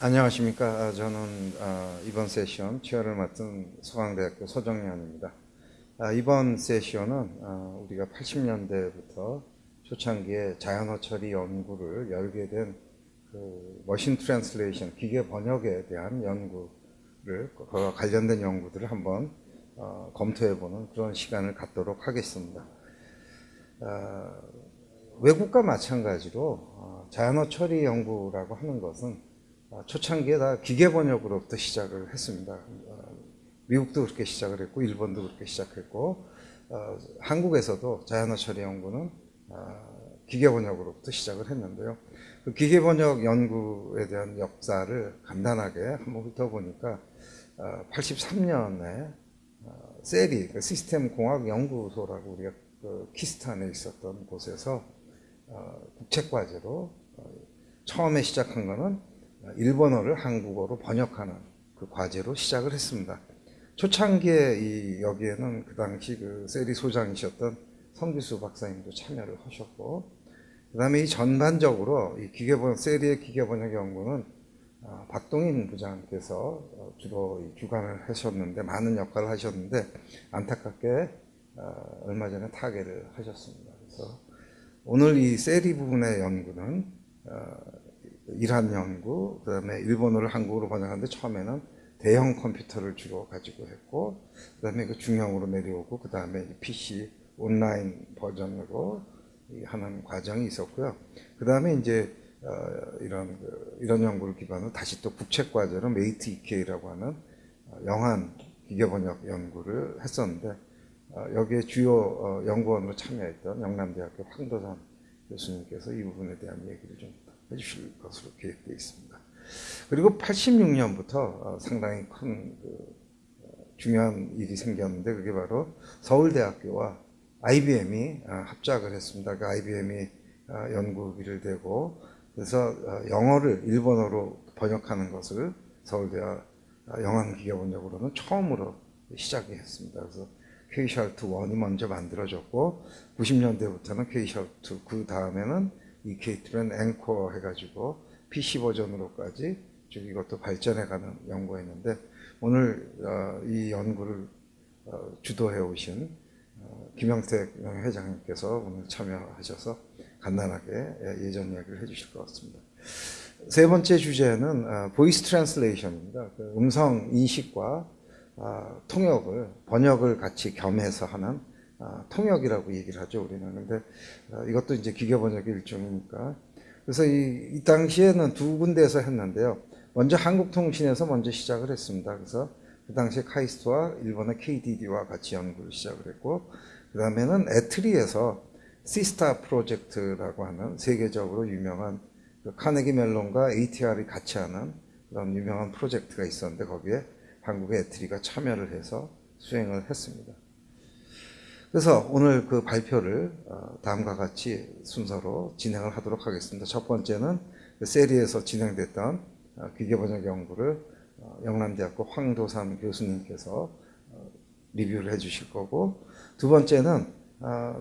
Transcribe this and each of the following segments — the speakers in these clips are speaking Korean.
안녕하십니까. 아, 저는 아, 이번 세션 취하를 맡은 서강대학교 서정현입니다. 아, 이번 세션은 아, 우리가 80년대부터 초창기에 자연어 처리 연구를 열게 된 그 machine translation 기계 번역에 대한 연구를 그와 관련된 연구들을 한번 어, 검토해보는 그런 시간을 갖도록 하겠습니다. 아, 외국과 마찬가지로 어, 자연어 처리 연구라고 하는 것은 어, 초창기에 다 기계 번역으로부터 시작을 했습니다. 어, 미국도 그렇게 시작을 했고 일본도 그렇게 시작했고 어, 한국에서도 자연어 처리 연구는 어, 기계 번역으로부터 시작을 했는데요. 그 기계 번역 연구에 대한 역사를 간단하게 한번 훑어보니까 83년에 세리 그 시스템 공학 연구소라고 우리가 그 키스탄에 있었던 곳에서 국책 과제로 처음에 시작한 것은 일본어를 한국어로 번역하는 그 과제로 시작을 했습니다. 초창기에 이 여기에는 그 당시 그 세리 소장이셨던 성기수 박사님도 참여를 하셨고, 그 다음에 이 전반적으로 이 기계번 세리의 기계번역 연구는 어, 박동인 부장께서 어, 주로 주관을 하셨는데 많은 역할을 하셨는데 안타깝게 어, 얼마 전에 타계를 하셨습니다. 그래서 오늘 이 SERI 부분의 연구는 일한 연구, 그 다음에 일본어를 한국어로 번역하는데 처음에는 대형 컴퓨터를 주로 가지고 했고, 그 다음에 그 중형으로 내려오고, 그 다음에 PC 온라인 버전으로 하는 과정이 있었고요. 그 다음에 이제 어, 이런 그, 이런 연구를 기반으로 다시 또 국책 과제로 MATES/EK라고 하는 어, 영한 기계 번역 연구를 했었는데 어, 여기에 주요 어, 연구원으로 참여했던 영남대학교 황도산 교수님께서 이 부분에 대한 얘기를 좀 해주실 것으로 계획되어 있습니다. 그리고 86년부터 어, 상당히 큰그 어, 중요한 일이 생겼는데 그게 바로 서울대학교와 IBM이 어, 합작을 했습니다. 그 IBM이 연구비를 대고 그래서 영어를 일본어로 번역하는 것을 서울대와 영암기계번역으로는 처음으로 시작이 했습니다. 그래서 K-샬트 1이 먼저 만들어졌고 90년대부터는 K-샬트 그 다음에는 이 게이트는 앵커 해가지고 PC 버전으로까지 쭉 이것도 발전해가는 연구였는데 오늘 어, 이 연구를 어, 주도해 오신 어, 김영택 회장님께서 오늘 참여하셔서 간단하게 예, 예전 이야기를 해주실 것 같습니다. 세 번째 주제는 voice translation입니다. 그 음성 인식과 통역을 번역을 같이 겸해서 하는 아, 통역이라고 얘기를 하죠 우리는. 근데 아, 이것도 이제 기계 번역의 일종이니까. 그래서 이, 이 당시에는 두 군데에서 했는데요. 먼저 한국통신에서 먼저 시작을 했습니다. 그래서 그 당시에 KAIST와 일본의 KDD와 같이 연구를 시작을 했고 그 다음에는 에트리에서 시스타 프로젝트라고 하는 세계적으로 유명한 그 카네기 멜론과 ATR이 같이 하는 그런 유명한 프로젝트가 있었는데 거기에 한국의 ETRI가 참여를 해서 수행을 했습니다. 그래서 오늘 그 발표를 어, 다음과 같이 순서로 진행을 하도록 하겠습니다. 첫 번째는 그 SERI에서 진행됐던 어, 기계번역 연구를 어, 영남대학교 황도삼 교수님께서 리뷰를 해 주실 거고 두 번째는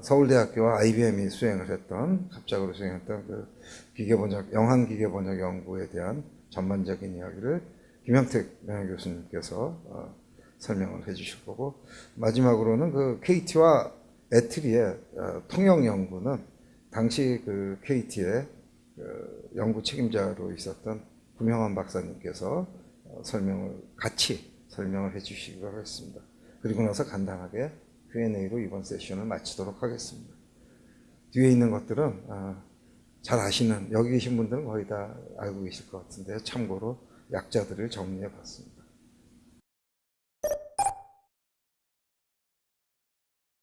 서울대학교와 IBM이 수행을 했던 갑작으로 수행했던 그 기계번역 영한 기계번역 연구에 대한 전반적인 이야기를 김영택 명예교수님께서 설명을 해 주실 거고 마지막으로는 그 KT와 애트리의 어, 통역 연구는 당시 그 KT의 그 연구 책임자로 있었던 구명환 박사님께서 어, 설명을 같이 설명을 해 주시기로 하겠습니다. 그리고 나서 간단하게 Q&A로 이번 세션을 마치도록 하겠습니다. 뒤에 있는 것들은 어, 잘 아시는 여기 계신 분들은 거의 다 알고 계실 것 같은데요. 참고로 약자들을 정리해 봤습니다.